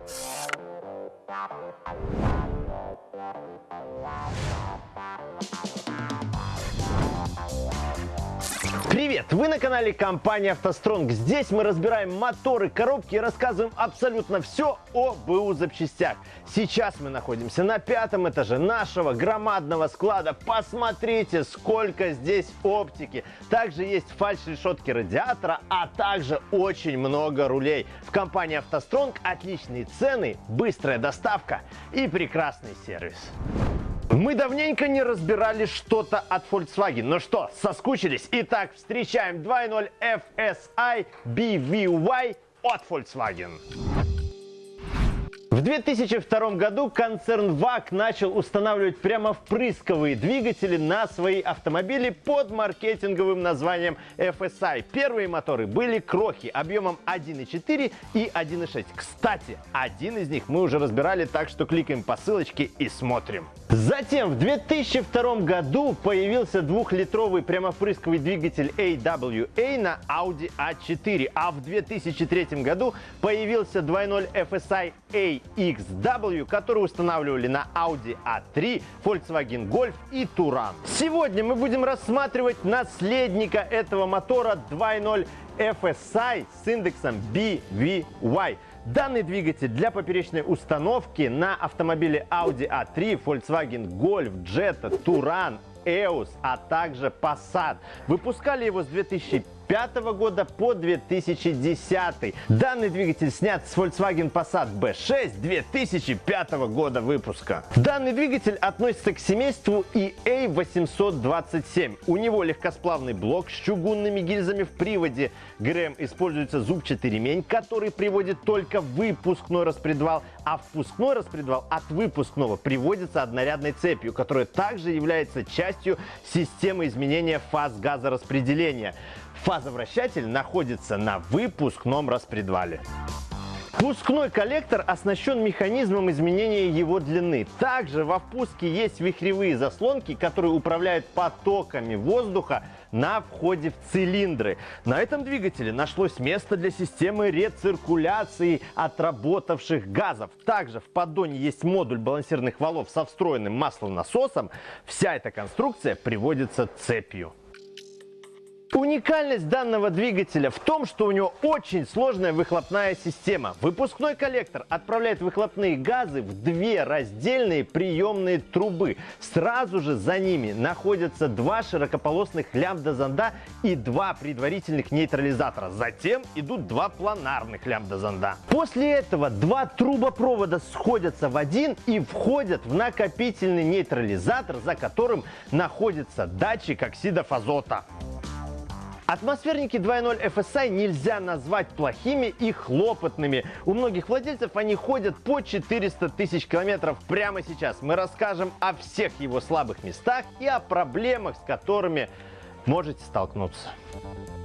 We'll be right back. Привет! Вы на канале компании «АвтоСтронг». Здесь мы разбираем моторы, коробки и рассказываем абсолютно все о БУ запчастях. Сейчас мы находимся на пятом этаже нашего громадного склада. Посмотрите, сколько здесь оптики. Также есть фальш-решетки радиатора, а также очень много рулей. В компании «АвтоСтронг» отличные цены, быстрая доставка и прекрасный сервис. Мы давненько не разбирали что-то от Volkswagen. Ну что, соскучились? Итак, встречаем 2.0 FSI BVY от Volkswagen. В 2002 году концерн ВАК начал устанавливать прямо впрысковые двигатели на свои автомобили под маркетинговым названием FSI. Первые моторы были крохи объемом 1.4 и 1.6. Кстати, один из них мы уже разбирали, так что кликаем по ссылочке и смотрим. Затем в 2002 году появился двухлитровый прямовпрысковый двигатель AWA на Audi A4, а в 2003 году появился 2.0 FSI A XW, которые устанавливали на Audi A3, Volkswagen Golf и Touran. Сегодня мы будем рассматривать наследника этого мотора 2.0 FSI с индексом BVY. Данный двигатель для поперечной установки на автомобиле Audi A3, Volkswagen Golf, Jetta, Touran, EOS, а также Passat. Выпускали его с 2005 2005 года по 2010. Данный двигатель снят с Volkswagen Passat B6 2005 года выпуска. Данный двигатель относится к семейству EA827. У него легкосплавный блок с чугунными гильзами в приводе. ГРМ используется зубчатый ремень, который приводит только выпускной распредвал, а впускной распредвал от выпускного приводится однорядной цепью, которая также является частью системы изменения фаз газораспределения. Фазовращатель находится на выпускном распредвале. Впускной коллектор оснащен механизмом изменения его длины. Также во впуске есть вихревые заслонки, которые управляют потоками воздуха на входе в цилиндры. На этом двигателе нашлось место для системы рециркуляции отработавших газов. Также в поддоне есть модуль балансирных валов со встроенным маслонасосом. Вся эта конструкция приводится цепью. Уникальность данного двигателя в том, что у него очень сложная выхлопная система. Выпускной коллектор отправляет выхлопные газы в две раздельные приемные трубы. Сразу же за ними находятся два широкополосных лямбда-зонда и два предварительных нейтрализатора. Затем идут два планарных лямбда-зонда. После этого два трубопровода сходятся в один и входят в накопительный нейтрализатор, за которым находится датчик оксидов азота. Атмосферники 2.0 FSI нельзя назвать плохими и хлопотными. У многих владельцев они ходят по 400 тысяч километров прямо сейчас. Мы расскажем о всех его слабых местах и о проблемах, с которыми можете столкнуться.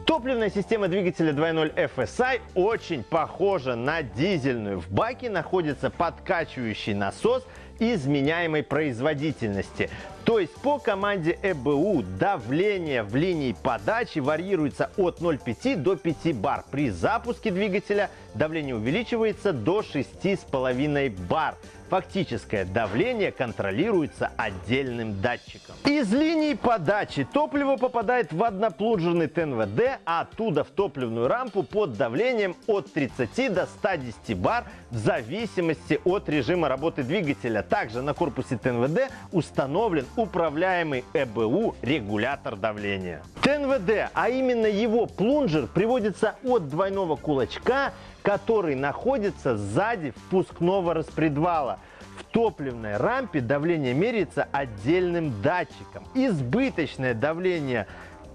Топливная система двигателя 2.0 FSI очень похожа на дизельную. В баке находится подкачивающий насос изменяемой производительности. То есть по команде ЭБУ давление в линии подачи варьируется от 0,5 до 5 бар. При запуске двигателя давление увеличивается до 6,5 бар. Фактическое давление контролируется отдельным датчиком. Из линии подачи топливо попадает в одноплунжерный ТНВД, а оттуда в топливную рампу под давлением от 30 до 110 бар в зависимости от режима работы двигателя. Также на корпусе ТНВД установлен управляемый ЭБУ регулятор давления. ТНВД, а именно его плунжер, приводится от двойного кулачка, который находится сзади впускного распредвала. В топливной рампе давление меряется отдельным датчиком. Избыточное давление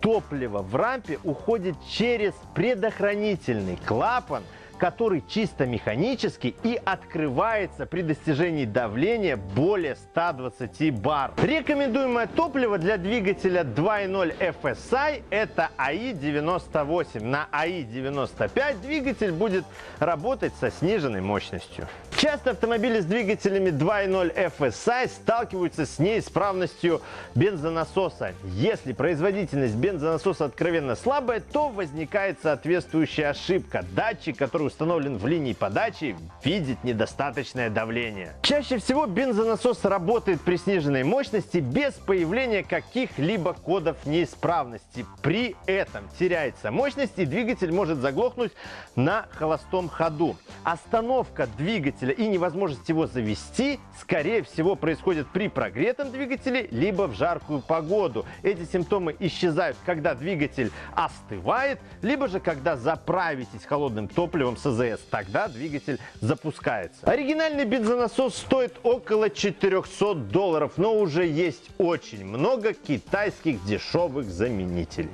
топлива в рампе уходит через предохранительный клапан – который чисто механический и открывается при достижении давления более 120 бар. Рекомендуемое топливо для двигателя 2.0 FSI это АИ-98. На АИ-95 двигатель будет работать со сниженной мощностью. Часто автомобили с двигателями 2.0 FSI сталкиваются с неисправностью бензонасоса. Если производительность бензонасоса откровенно слабая, то возникает соответствующая ошибка. Датчик, который установлен в линии подачи, видит недостаточное давление. Чаще всего бензонасос работает при сниженной мощности без появления каких-либо кодов неисправности. При этом теряется мощность и двигатель может заглохнуть на холостом ходу. Остановка двигателя и невозможность его завести, скорее всего, происходит при прогретом двигателе, либо в жаркую погоду. Эти симптомы исчезают, когда двигатель остывает, либо же когда заправитесь холодным топливом с АЗС. Тогда двигатель запускается. Оригинальный бензонасос стоит около 400 долларов, но уже есть очень много китайских дешевых заменителей.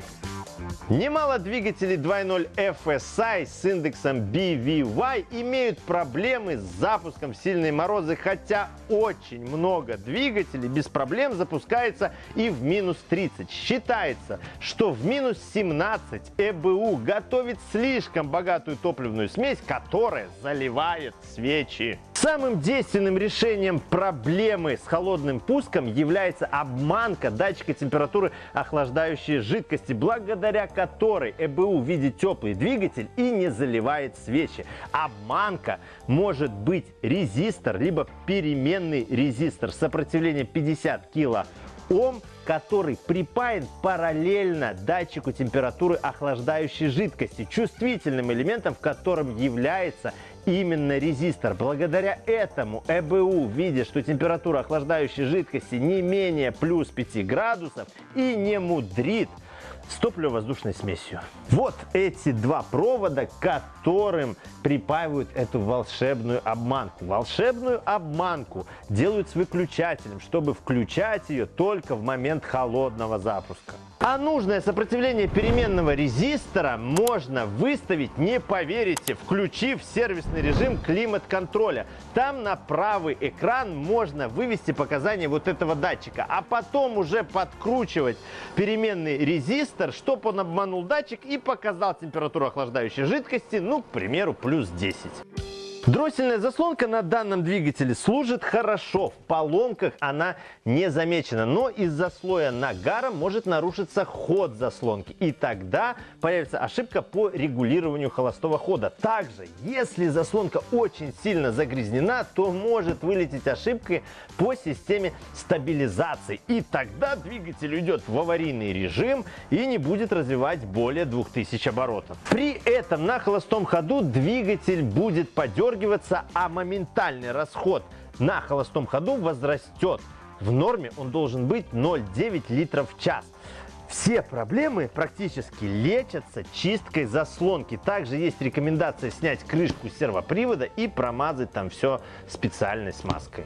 Немало двигателей 2.0 FSI с индексом BVY имеют проблемы с запуском в сильные морозы, хотя очень много двигателей без проблем запускается и в минус 30. Считается, что в минус 17 ЭБУ готовит слишком богатую топливную смесь, которая заливает свечи. Самым действенным решением проблемы с холодным пуском является обманка датчика температуры охлаждающей жидкости, благодаря которой ЭБУ видит теплый двигатель и не заливает свечи. Обманка может быть резистор, либо переменный резистор сопротивления 50 кило Ом, который припаян параллельно датчику температуры охлаждающей жидкости, чувствительным элементом, в котором является именно резистор. Благодаря этому ЭБУ, видя, что температура охлаждающей жидкости не менее плюс 5 градусов и не мудрит, с топливо-воздушной смесью. Вот эти два провода, которым припаивают эту волшебную обманку. Волшебную обманку делают с выключателем, чтобы включать ее только в момент холодного запуска. А нужное сопротивление переменного резистора можно выставить, не поверите, включив сервисный режим климат-контроля. Там на правый экран можно вывести показания вот этого датчика, а потом уже подкручивать переменный резистор, чтобы он обманул датчик и показал температуру охлаждающей жидкости, ну, к примеру, плюс 10. Дроссельная заслонка на данном двигателе служит хорошо, в поломках она не замечена, но из-за слоя нагара может нарушиться ход заслонки, и тогда появится ошибка по регулированию холостого хода. Также, если заслонка очень сильно загрязнена, то может вылететь ошибка по системе стабилизации, и тогда двигатель уйдет в аварийный режим и не будет развивать более 2000 оборотов. При этом на холостом ходу двигатель будет подергивать подергиваться, а моментальный расход на холостом ходу возрастет. В норме он должен быть 0,9 литров в час. Все проблемы практически лечатся чисткой заслонки. Также есть рекомендация снять крышку сервопривода и промазать там все специальной смазкой.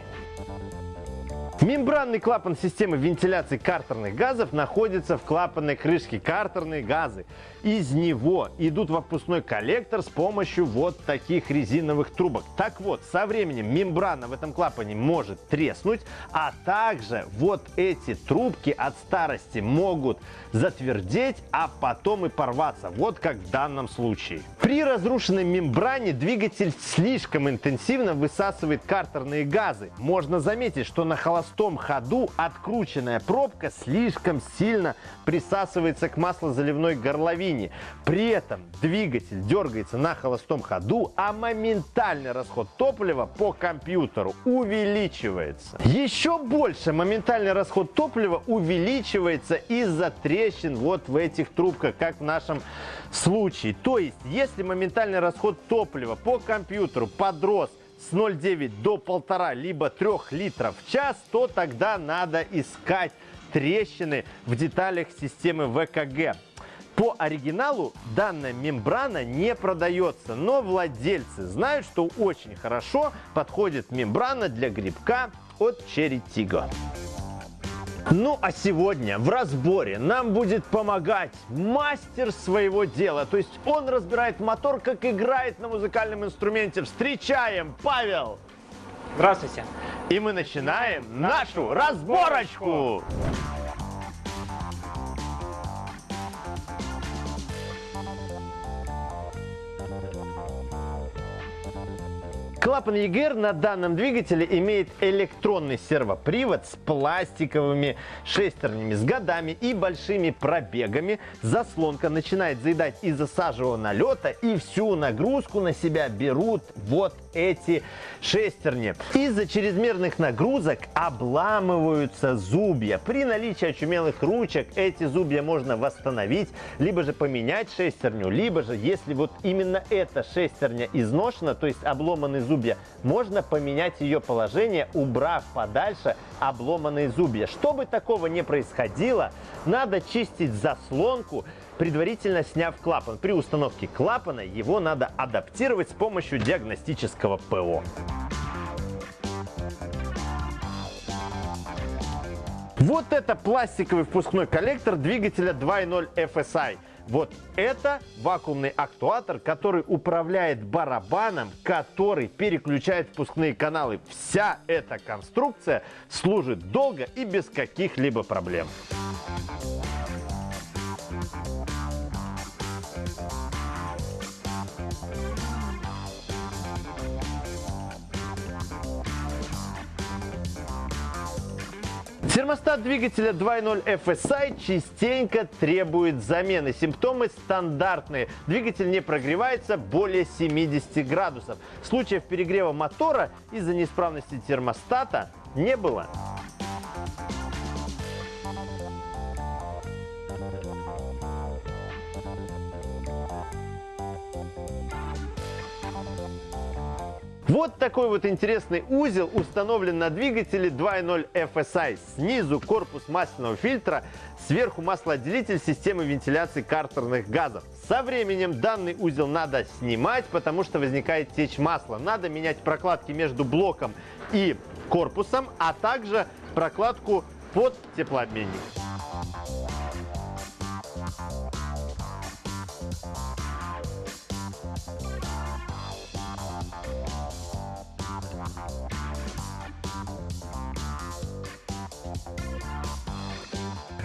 Мембранный клапан системы вентиляции картерных газов находится в клапанной крышке картерные газы. Из него идут в опускной коллектор с помощью вот таких резиновых трубок. Так вот, со временем мембрана в этом клапане может треснуть, а также вот эти трубки от старости могут затвердеть, а потом и порваться. Вот как в данном случае. При разрушенной мембране двигатель слишком интенсивно высасывает картерные газы. Можно заметить, что на холостом холостом ходу открученная пробка слишком сильно присасывается к маслозаливной горловине. При этом двигатель дергается на холостом ходу, а моментальный расход топлива по компьютеру увеличивается. Еще больше моментальный расход топлива увеличивается из-за трещин вот в этих трубках, как в нашем случае. То есть, если моментальный расход топлива по компьютеру подрос с 0,9 до 1,5 либо 3 литров в час, то тогда надо искать трещины в деталях системы ВКГ. По оригиналу данная мембрана не продается, но владельцы знают, что очень хорошо подходит мембрана для грибка от Cherry Tigo. Ну а сегодня в разборе нам будет помогать мастер своего дела. То есть он разбирает мотор, как играет на музыкальном инструменте. Встречаем, Павел! Здравствуйте! И мы начинаем нашу разборочку! Клапан EGR на данном двигателе имеет электронный сервопривод с пластиковыми шестернями, с годами и большими пробегами. Заслонка начинает заедать из-за сажевого налета и всю нагрузку на себя берут вот эти шестерни. Из-за чрезмерных нагрузок обламываются зубья. При наличии очумелых ручек эти зубья можно восстановить, либо же поменять шестерню, либо же, если вот именно эта шестерня изношена, то есть обломаны зубья, можно поменять ее положение, убрав подальше обломанные зубья. Чтобы такого не происходило, надо чистить заслонку, предварительно сняв клапан. При установке клапана его надо адаптировать с помощью диагностического ПО. Вот это пластиковый впускной коллектор двигателя 2.0 FSI. Вот это вакуумный актуатор, который управляет барабаном, который переключает впускные каналы. Вся эта конструкция служит долго и без каких-либо проблем. Термостат двигателя 2.0 FSI частенько требует замены. Симптомы стандартные. Двигатель не прогревается более 70 градусов. Случаев перегрева мотора из-за неисправности термостата не было. Вот такой вот интересный узел установлен на двигателе 2.0 FSI. Снизу корпус масляного фильтра, сверху маслоотделитель системы вентиляции картерных газов. Со временем данный узел надо снимать, потому что возникает течь масла. Надо менять прокладки между блоком и корпусом, а также прокладку под теплообменник.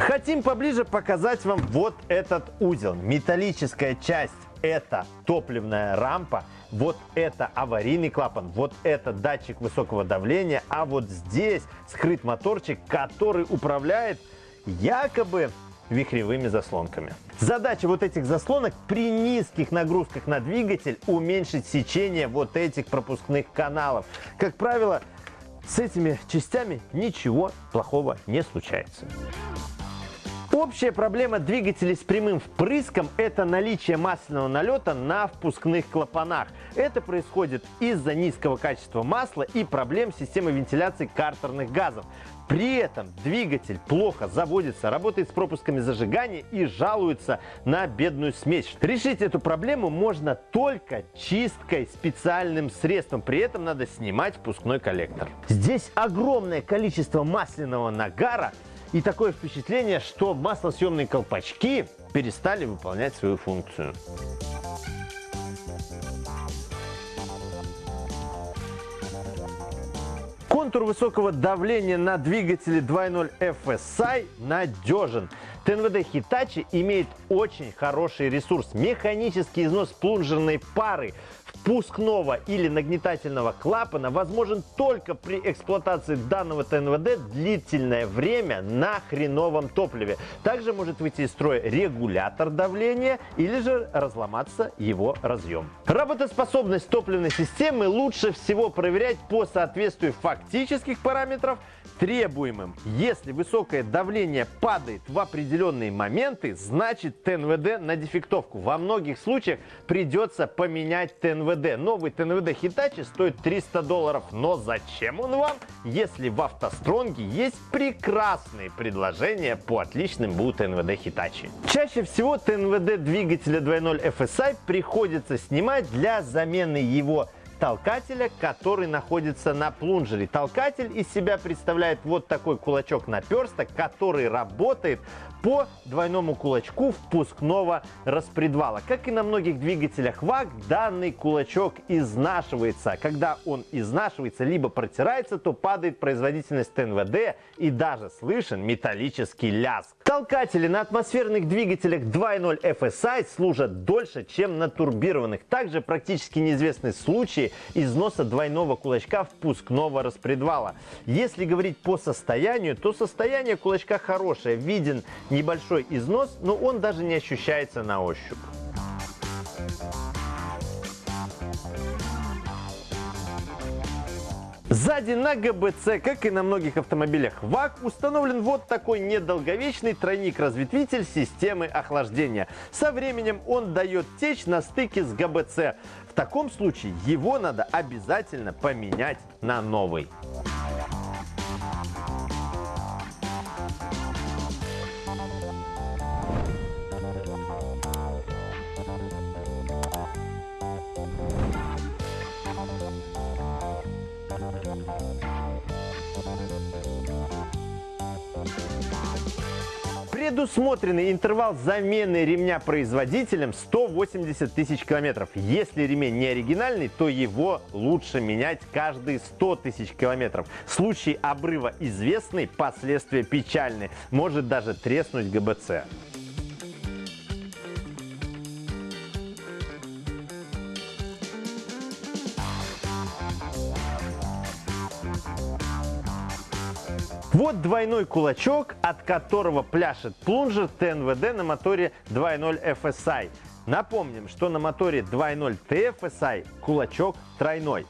Хотим поближе показать вам вот этот узел. Металлическая часть это топливная рампа, вот это аварийный клапан, вот это датчик высокого давления, а вот здесь скрыт моторчик, который управляет якобы вихревыми заслонками. Задача вот этих заслонок при низких нагрузках на двигатель уменьшить сечение вот этих пропускных каналов. Как правило, с этими частями ничего плохого не случается. Общая проблема двигателей с прямым впрыском – это наличие масляного налета на впускных клапанах. Это происходит из-за низкого качества масла и проблем системы вентиляции картерных газов. При этом двигатель плохо заводится, работает с пропусками зажигания и жалуется на бедную смесь. Решить эту проблему можно только чисткой специальным средством. При этом надо снимать впускной коллектор. Здесь огромное количество масляного нагара – и такое впечатление, что маслосъемные колпачки перестали выполнять свою функцию. Контур высокого давления на двигателе 2.0 FSI надежен. ТНВД Hitachi имеет очень хороший ресурс. Механический износ плунжерной пары впускного или нагнетательного клапана возможен только при эксплуатации данного ТНВД длительное время на хреновом топливе. Также может выйти из строя регулятор давления или же разломаться его разъем. Работоспособность топливной системы лучше всего проверять по соответствию фактических параметров требуемым. Если высокое давление падает в определенные моменты, значит ТНВД на дефектовку. Во многих случаях придется поменять ТНВД ТНВД. Новый ТНВД Hitachi стоит 300 долларов. Но зачем он вам, если в автостронге есть прекрасные предложения по отличным БУ ТНВД Hitachi? Чаще всего ТНВД двигателя 2.0 FSI приходится снимать для замены его толкателя, который находится на плунжере. Толкатель из себя представляет вот такой кулачок наперсток, который работает по двойному кулачку впускного распредвала. Как и на многих двигателях ВАГ, данный кулачок изнашивается. Когда он изнашивается, либо протирается, то падает производительность ТНВД и даже слышен металлический лязг. Толкатели на атмосферных двигателях 2.0 FSI служат дольше, чем на турбированных. Также практически неизвестны случаи износа двойного кулачка впускного распредвала. Если говорить по состоянию, то состояние кулачка хорошее. Виден небольшой износ, но он даже не ощущается на ощупь. Сзади на ГБЦ, как и на многих автомобилях ВАК, установлен вот такой недолговечный тройник-разветвитель системы охлаждения. Со временем он дает течь на стыке с ГБЦ. В таком случае его надо обязательно поменять на новый. Предусмотренный интервал замены ремня производителем 180 тысяч километров. Если ремень не оригинальный, то его лучше менять каждые 100 тысяч километров. Случай обрыва известный, последствия печальны. Может даже треснуть ГБЦ. Вот двойной кулачок, от которого пляшет плунжер ТНВД на моторе 2.0 FSI. Напомним, что на моторе 2.0 TFSI кулачок тройной.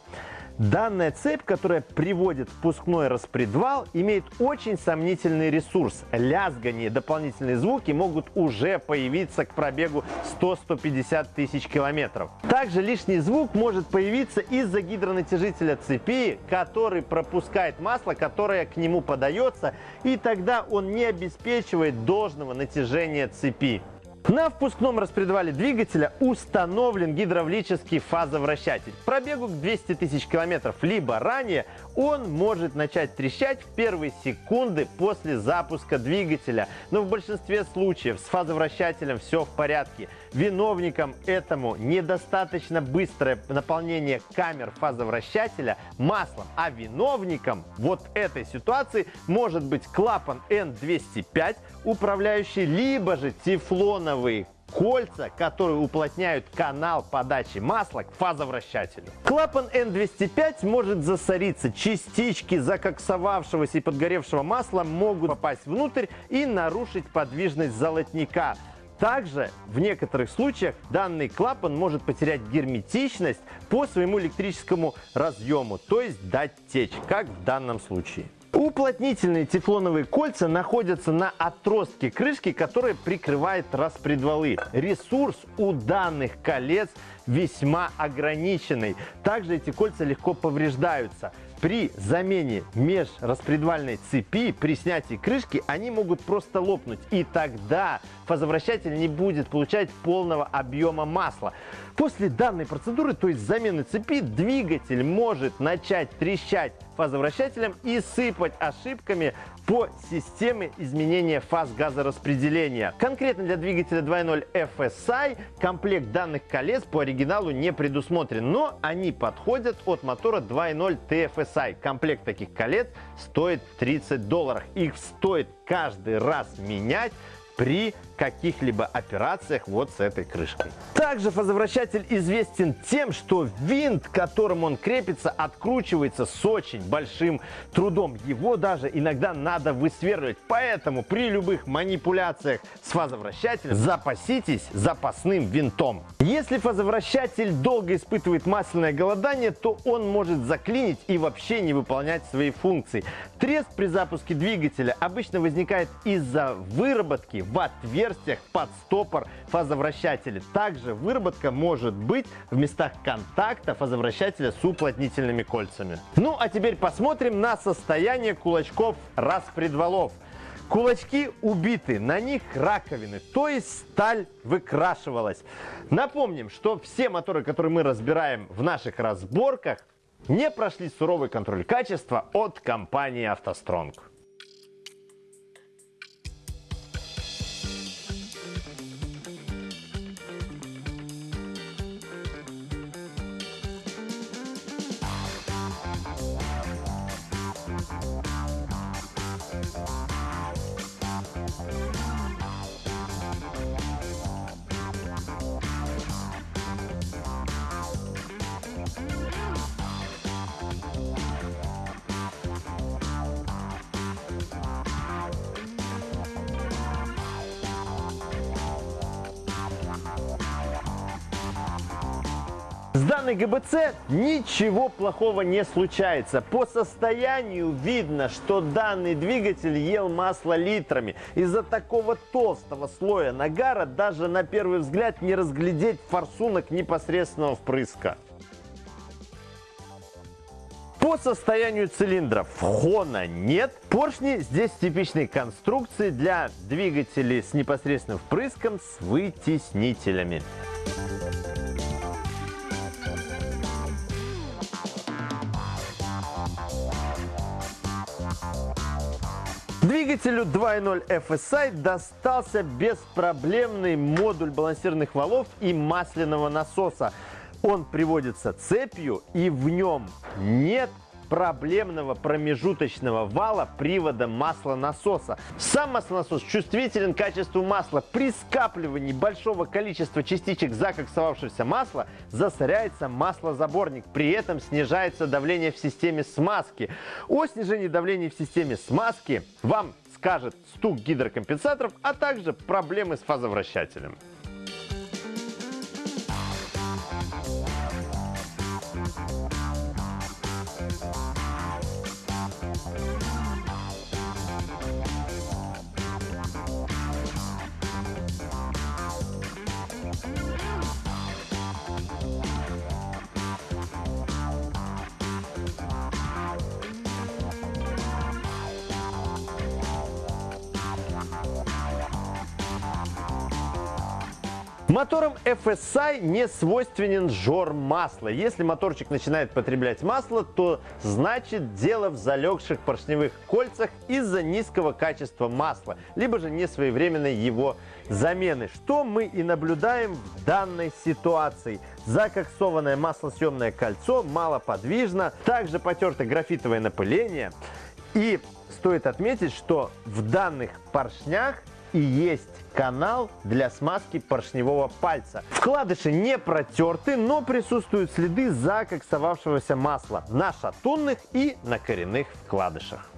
Данная цепь, которая приводит впускной распредвал, имеет очень сомнительный ресурс. Лязгание, дополнительные звуки могут уже появиться к пробегу 100-150 тысяч километров. Также лишний звук может появиться из-за гидронатяжителя цепи, который пропускает масло, которое к нему подается, и тогда он не обеспечивает должного натяжения цепи. На впускном распредвале двигателя установлен гидравлический фазовращатель. Пробегу к 200 тысяч километров либо ранее он может начать трещать в первые секунды после запуска двигателя. Но в большинстве случаев с фазовращателем все в порядке. Виновником этому недостаточно быстрое наполнение камер фазовращателя маслом, а виновником вот этой ситуации может быть клапан N205, управляющий либо же тефлоновые кольца, которые уплотняют канал подачи масла к фазовращателю. Клапан N205 может засориться, частички закоксовавшегося и подгоревшего масла могут попасть внутрь и нарушить подвижность золотника. Также в некоторых случаях данный клапан может потерять герметичность по своему электрическому разъему, то есть дать течь, как в данном случае. Уплотнительные тефлоновые кольца находятся на отростке крышки, которая прикрывает распредвалы. Ресурс у данных колец весьма ограниченный. Также эти кольца легко повреждаются. При замене межраспредвальной цепи, при снятии крышки, они могут просто лопнуть. И тогда фазовращатель не будет получать полного объема масла. После данной процедуры, то есть замены цепи, двигатель может начать трещать фазовращателем и сыпать ошибками по системе изменения фаз газораспределения. Конкретно для двигателя 2.0 FSI комплект данных колец по оригиналу не предусмотрен, но они подходят от мотора 2.0 TFSI. Комплект таких колец стоит 30 долларов. Их стоит каждый раз менять при каких-либо операциях вот с этой крышкой. Также фазовращатель известен тем, что винт, к которому он крепится, откручивается с очень большим трудом. Его даже иногда надо высверливать. Поэтому при любых манипуляциях с фазовращателем запаситесь запасным винтом. Если фазовращатель долго испытывает масляное голодание, то он может заклинить и вообще не выполнять свои функции. Треск при запуске двигателя обычно возникает из-за выработки в отверстиях под стопор фазовращателя. Также выработка может быть в местах контакта фазовращателя с уплотнительными кольцами. Ну а теперь посмотрим на состояние кулачков распредвалов. Кулачки убиты, на них раковины, то есть сталь выкрашивалась. Напомним, что все моторы, которые мы разбираем в наших разборках, не прошли суровый контроль качества от компании «АвтоСтронг». Данной ГБЦ ничего плохого не случается. По состоянию видно, что данный двигатель ел масло литрами. Из-за такого толстого слоя нагара даже на первый взгляд не разглядеть форсунок непосредственного впрыска. По состоянию цилиндров хона нет. Поршни здесь типичной конструкции для двигателей с непосредственным впрыском с вытеснителями. Двигателю 2.0 FSI достался беспроблемный модуль балансирных валов и масляного насоса. Он приводится цепью и в нем нет проблемного промежуточного вала привода маслонасоса. Сам маслонасос чувствителен к качеству масла. При скапливании большого количества частичек закоксовавшегося масла засоряется маслозаборник. При этом снижается давление в системе смазки. О снижении давления в системе смазки вам скажет стук гидрокомпенсаторов, а также проблемы с фазовращателем. Моторам FSI не свойственен жор масла. Если моторчик начинает потреблять масло, то значит дело в залегших поршневых кольцах из-за низкого качества масла, либо же несвоевременной его замены, что мы и наблюдаем в данной ситуации. Закоксованное маслосъемное кольцо малоподвижно, также потерто графитовое напыление. И стоит отметить, что в данных поршнях и есть канал для смазки поршневого пальца. Вкладыши не протерты, но присутствуют следы закоксовавшегося масла на шатунных и на коренных вкладышах.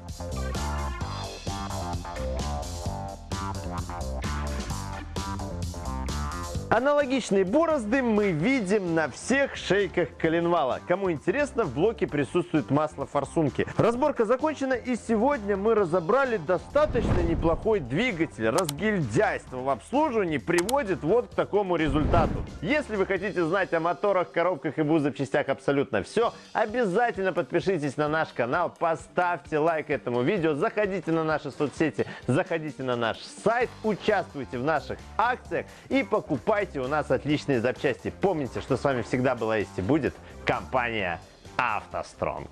Аналогичные борозды мы видим на всех шейках коленвала. Кому интересно, в блоке присутствует масло форсунки. Разборка закончена и сегодня мы разобрали достаточно неплохой двигатель. Разгильдяйство в обслуживании приводит вот к такому результату. Если вы хотите знать о моторах, коробках и БУ запчастях абсолютно все, обязательно подпишитесь на наш канал, поставьте лайк этому видео, заходите на наши соцсети, заходите на наш сайт, участвуйте в наших акциях и покупайте покупайте у нас отличные запчасти. Помните, что с вами всегда была есть и будет компания «АвтоСтронг».